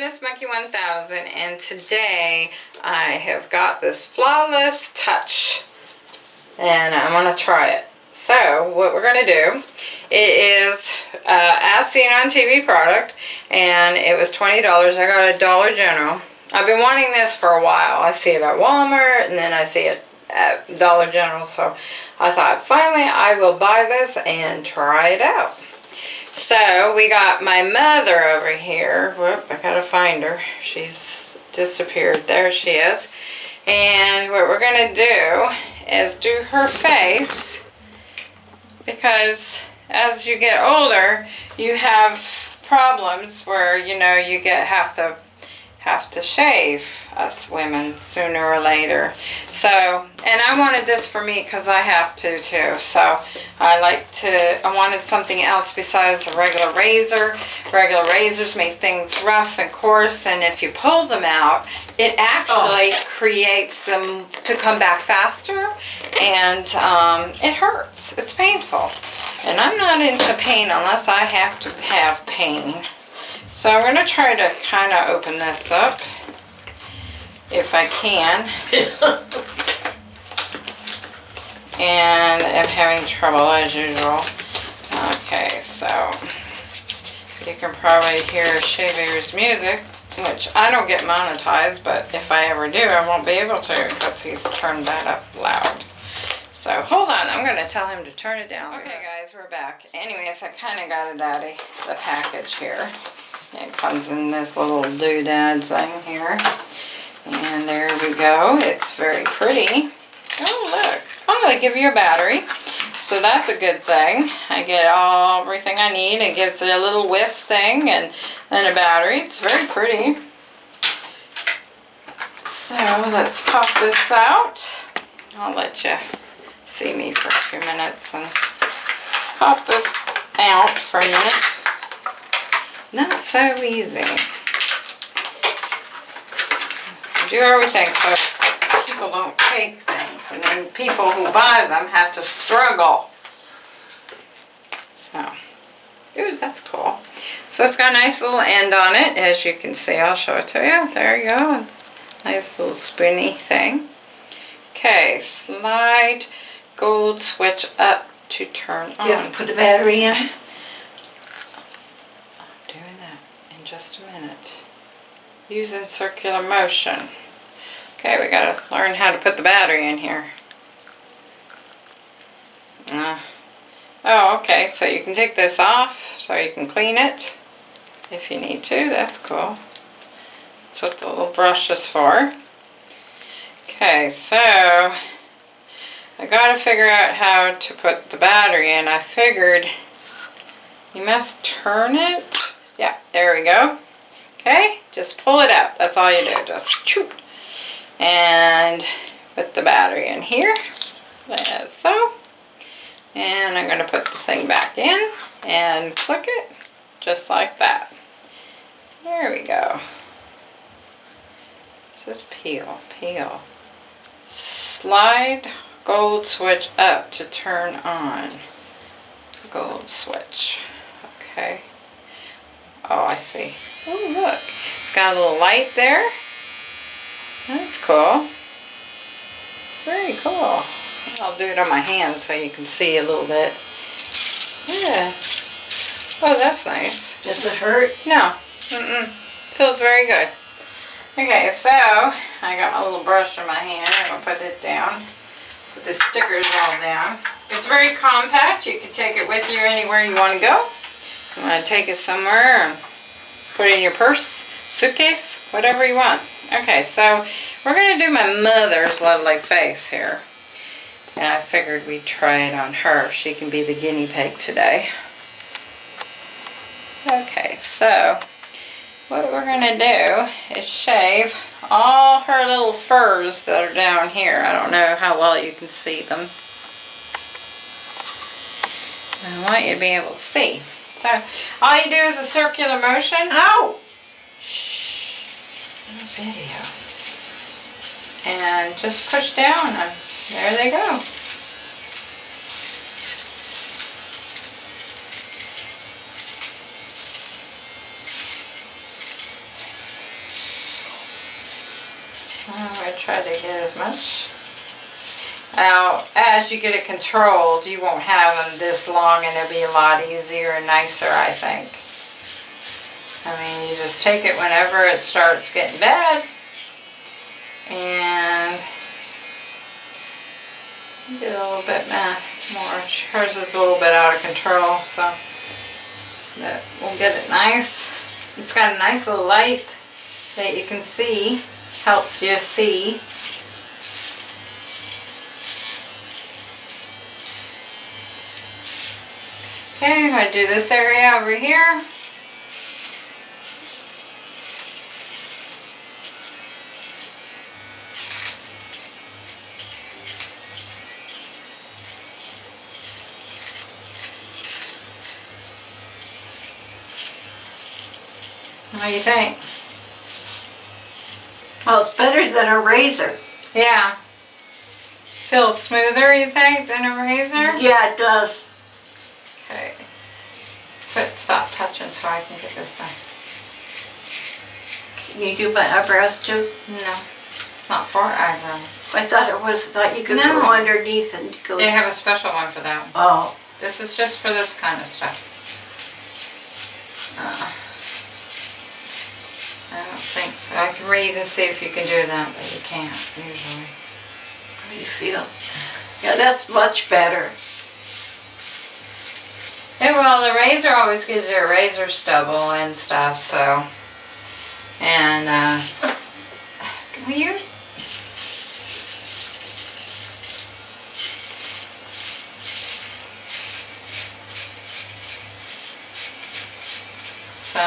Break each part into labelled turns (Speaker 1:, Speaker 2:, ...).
Speaker 1: Feminist Monkey 1000 and today I have got this Flawless Touch and I'm going to try it. So what we're going to do, it is uh, as seen on TV product and it was $20. I got a Dollar General. I've been wanting this for a while. I see it at Walmart and then I see it at Dollar General so I thought finally I will buy this and try it out. So we got my mother over here. Whoop, I gotta find her. She's disappeared. There she is. And what we're gonna do is do her face because as you get older, you have problems where, you know, you get have to have to shave us women sooner or later. So and I wanted this for me because I have to too. So I like to I wanted something else besides a regular razor. Regular razors make things rough and coarse and if you pull them out it actually oh. creates them to come back faster and um, it hurts. It's painful. And I'm not into pain unless I have to have pain so I'm going to try to kind of open this up if I can. and I'm having trouble as usual. Okay, so you can probably hear Shaver's music, which I don't get monetized, but if I ever do, I won't be able to because he's turned that up loud. So hold on, I'm going to tell him to turn it down. Okay guys, we're back. Anyways, I kind of got it out of the package here. It comes in this little doodad thing here. And there we go. It's very pretty. Oh, look. Oh, they give you a battery. So that's a good thing. I get all everything I need. It gives it a little whisk thing and then a battery. It's very pretty. So let's pop this out. I'll let you see me for a few minutes and pop this out for a minute. Not so easy. Do everything so people don't take things and then people who buy them have to struggle. So, ooh, that's cool. So it's got a nice little end on it, as you can see. I'll show it to you. There you go. Nice little spoony thing. Okay, slide gold switch up to turn on.
Speaker 2: Do you have to put the battery in?
Speaker 1: Just a minute. Using circular motion. Okay, we gotta learn how to put the battery in here. Uh, oh, okay, so you can take this off so you can clean it if you need to. That's cool. That's what the little brush is for. Okay, so I gotta figure out how to put the battery in. I figured you must turn it yeah, there we go. Okay, just pull it out. That's all you do. Just choop. And put the battery in here, as so. And I'm going to put the thing back in and click it just like that. There we go. This is peel, peel. Slide gold switch up to turn on. Gold switch. Okay. Oh, I see. Oh, look. It's got a little light there. That's cool. Very cool. I'll do it on my hand so you can see a little bit. Yeah. Oh, that's nice.
Speaker 2: Does it hurt?
Speaker 1: No. Mm-mm. Feels very good. Okay, so I got my little brush in my hand. I'm going to put it down. Put the stickers all down. It's very compact. You can take it with you anywhere you want to go. You want to take it somewhere and put in your purse, suitcase, whatever you want. Okay, so we're going to do my mother's lovely face here. And I figured we'd try it on her. She can be the guinea pig today. Okay, so what we're going to do is shave all her little furs that are down here. I don't know how well you can see them. I want you to be able to see. So all you do is a circular motion.
Speaker 2: Oh!
Speaker 1: Shh. Video. And just push down. And there they go. Oh, I'll try to get as much. Now, as you get it controlled, you won't have them this long and it'll be a lot easier and nicer, I think. I mean, you just take it whenever it starts getting bad and get a little bit meh, more. Hers is a little bit out of control, so but we'll get it nice. It's got a nice little light that you can see, helps you see. Okay, I'm gonna do this area over here. What do you think?
Speaker 2: Well, it's better than a razor.
Speaker 1: Yeah. Feels smoother, you think, than a razor?
Speaker 2: Yeah, it does.
Speaker 1: Stop touching so I can get this done.
Speaker 2: Can you do my eyebrows too?
Speaker 1: No, it's not for eyebrows.
Speaker 2: I thought it was, I thought you could
Speaker 1: No.
Speaker 2: go underneath and go.
Speaker 1: They have a special one for that.
Speaker 2: Oh,
Speaker 1: This is just for this kind of stuff. Uh, I don't think so. I can read and see if you can do that, but you can't usually.
Speaker 2: how do you feel? Yeah, that's much better.
Speaker 1: Yeah, well, the razor always gives you a razor stubble and stuff, so. And, uh, will you? So,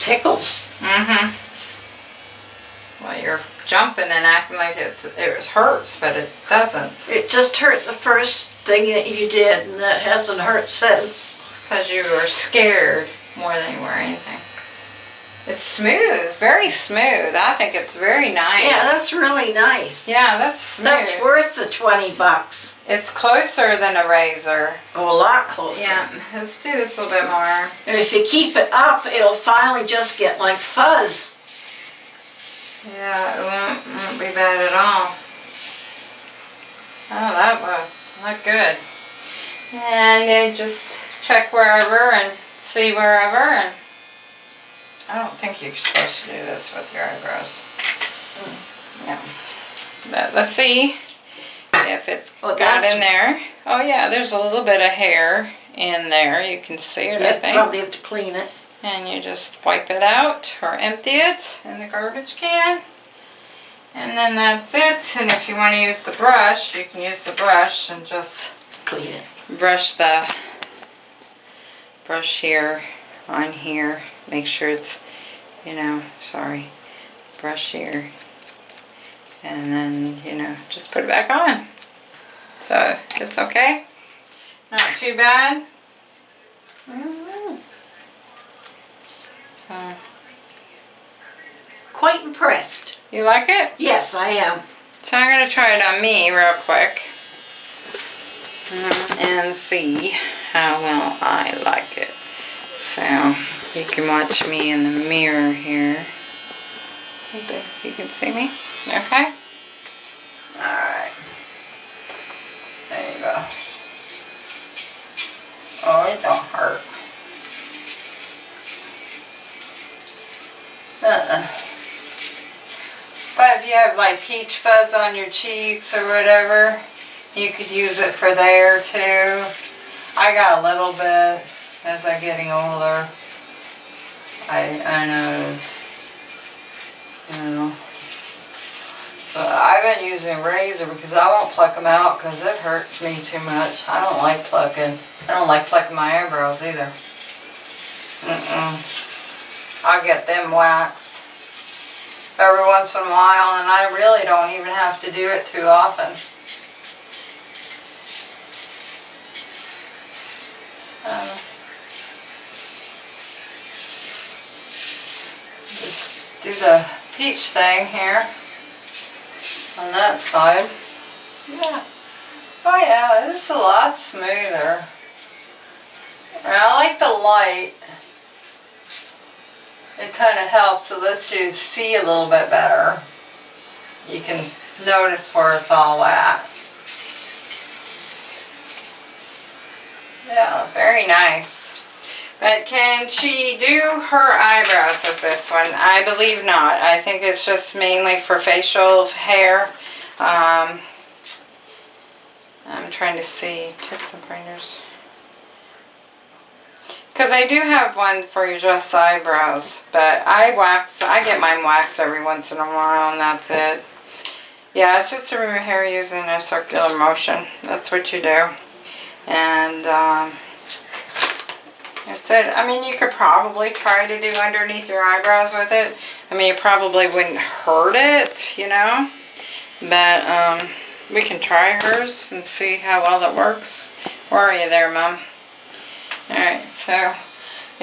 Speaker 2: Tickles.
Speaker 1: mm-hmm. Well, you're jumping and acting like it's, it hurts, but it doesn't.
Speaker 2: It just hurt the first thing that you did and that hasn't hurt since.
Speaker 1: Because you were scared more than you were anything. It's smooth, very smooth. I think it's very nice.
Speaker 2: Yeah, that's really nice.
Speaker 1: Yeah, that's smooth.
Speaker 2: That's worth the 20 bucks.
Speaker 1: it's closer than a razor.
Speaker 2: Oh, a lot closer.
Speaker 1: Yeah, let's do this a little bit more.
Speaker 2: And if you keep it up, it'll finally just get like fuzz.
Speaker 1: Yeah, it won't, won't be bad at all. Oh, that was not good. And then just check wherever and see wherever and I don't think you're supposed to do this with your eyebrows. Hmm. No. But let's see if it's
Speaker 2: Oh,
Speaker 1: got in there. Oh yeah, there's a little bit of hair in there. You can see it, I
Speaker 2: You
Speaker 1: think.
Speaker 2: probably have to clean it.
Speaker 1: And you just wipe it out or empty it in the garbage can. And then that's it. And if you want to use the brush, you can use the brush and just
Speaker 2: Clean it.
Speaker 1: brush the brush here on here. Make sure it's, you know, sorry, brush here. And then, you know, just put it back on. So it's okay. Not too bad.
Speaker 2: Mm-hmm.
Speaker 1: So,
Speaker 2: Quite impressed.
Speaker 1: You like it?
Speaker 2: Yes, I am.
Speaker 1: So I'm going to try it on me real quick Mm, and see how well I like it. So you can watch me in the mirror here. Okay, You can see me? Okay? Alright. There you go. Oh, it don't hurt. Uh-uh. But if you have like peach fuzz on your cheeks or whatever, you could use it for there too. I got a little bit as I'm getting older. I, I notice, you know. But I've been using razor because I won't pluck them out because it hurts me too much. I don't like plucking. I don't like plucking my eyebrows either. Mm-mm. I get them waxed every once in a while and I really don't even have to do it too often. So, just do the peach thing here on that side. Yeah. Oh yeah, is a lot smoother. And I like the light. It kind of helps. It lets you see a little bit better. you can notice where it's all at. Yeah, very nice. But can she do her eyebrows with this one? I believe not. I think it's just mainly for facial hair. Um, I'm trying to see tips and pointers. Because I do have one for your just eyebrows, but I wax, I get mine waxed every once in a while and that's it. Yeah, it's just to remove hair using a circular motion. That's what you do. And um, that's it. I mean, you could probably try to do underneath your eyebrows with it. I mean, it probably wouldn't hurt it, you know. But um, we can try hers and see how well that works. Where are you there, Mom? Alright, so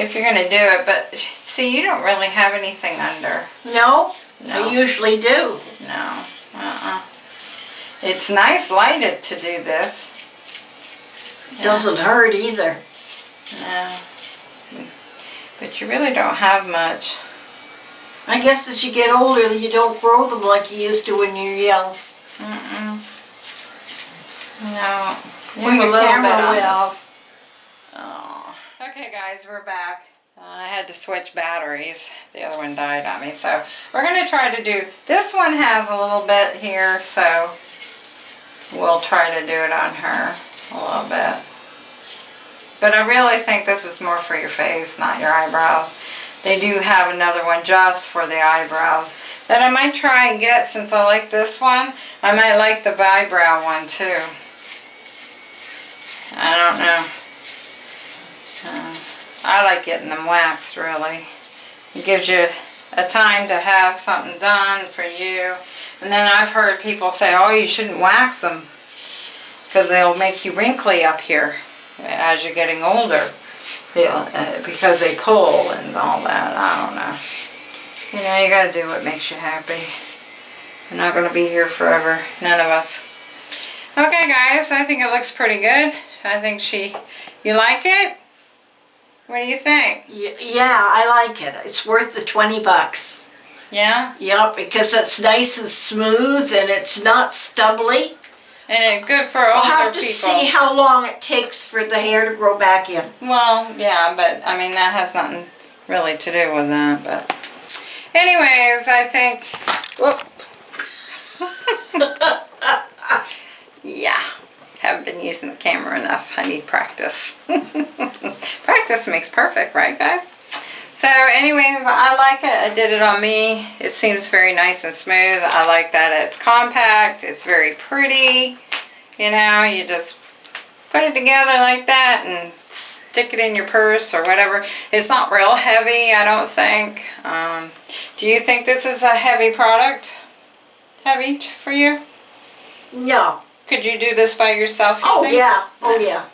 Speaker 1: if you're going to do it, but see, you don't really have anything under.
Speaker 2: No,
Speaker 1: No.
Speaker 2: I usually do.
Speaker 1: No. Uh-uh. It's nice lighted to do this. Yeah.
Speaker 2: Doesn't hurt either.
Speaker 1: No. But you really don't have much.
Speaker 2: I guess as you get older, you don't grow them like you used to when you're young.
Speaker 1: Mm-mm. No.
Speaker 2: When
Speaker 1: have a
Speaker 2: your
Speaker 1: little
Speaker 2: camera went off.
Speaker 1: Okay guys, we're back. Uh, I had to switch batteries. The other one died on me. So we're going to try to do, this one has a little bit here, so we'll try to do it on her a little bit. But I really think this is more for your face, not your eyebrows. They do have another one just for the eyebrows that I might try and get since I like this one. I might like the eyebrow one too. I don't know. Uh, I like getting them waxed really. It gives you a time to have something done for you. And then I've heard people say, oh, you shouldn't wax them because they'll make you wrinkly up here as you're getting older. Yeah, uh, because they pull and all that. I don't know. You know, you gotta do what makes you happy. We're not gonna be here forever. None of us. Okay, guys, I think it looks pretty good. I think she, you like it? What do you think?
Speaker 2: Y- Yeah, I like it. It's worth the 20 bucks.
Speaker 1: Yeah?
Speaker 2: Yep, because it's nice and smooth and it's not stubbly.
Speaker 1: And it good for
Speaker 2: We'll have to
Speaker 1: people.
Speaker 2: see how long it takes for the hair to grow back in.
Speaker 1: Well, yeah, but I mean that has nothing really to do with that. But, anyways, I think. Whoop. yeah, haven't been using the camera enough. I need practice. practice makes perfect, right, guys? So, anyways, I like it. I did it on me. It seems very nice and smooth. I like that it's compact. It's very pretty. You know, you just put it together like that and stick it in your purse or whatever. It's not real heavy, I don't think. Um, do you think this is a heavy product? Heavy for you?
Speaker 2: No.
Speaker 1: Could you do this by yourself? you
Speaker 2: Oh,
Speaker 1: think?
Speaker 2: yeah. Oh, yeah.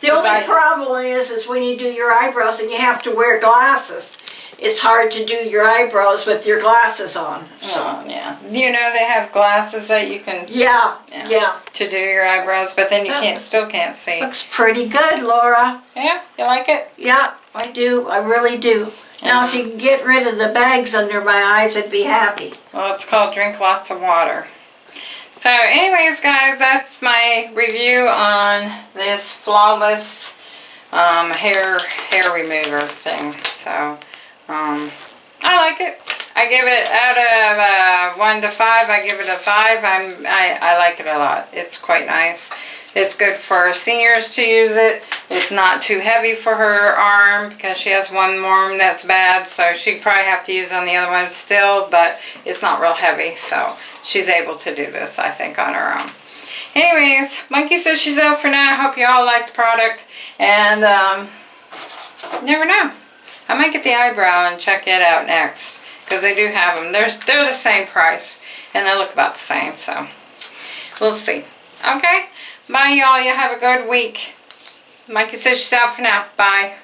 Speaker 2: The only
Speaker 1: I-
Speaker 2: problem is, is when you do your eyebrows and you have to wear glasses. It's hard to do your eyebrows with your glasses on. So,
Speaker 1: Oh, yeah. You know they have glasses that you can
Speaker 2: yeah,
Speaker 1: Yeah.
Speaker 2: yeah.
Speaker 1: to do your eyebrows, but then you can't still can't see.
Speaker 2: Looks pretty good, Laura.
Speaker 1: Yeah, you like it?
Speaker 2: Yeah, I do. I really do. Now, if you can get rid of the bags under my eyes, I'd be happy.
Speaker 1: Well, it's called Drink Lots of Water. So anyways, guys, that's my review on this Flawless um, hair hair remover thing. So, um, I like it. I give it out of uh, 1 to 5, I give it a 5. I'm, I, I like it a lot. It's quite nice. It's good for seniors to use it. It's not too heavy for her arm because she has one arm that's bad. So she'd probably have to use it on the other one still, but it's not real heavy. So she's able to do this, I think, on her own. Anyways, Monkey says she's out for now. I hope you all like the product. And um, never know. I might get the eyebrow and check it out next. Because they do have them. They're, they're the same price. And they look about the same. So we'll see. Okay? Bye, y'all. You have a good week. Monkey says she's out for now. Bye.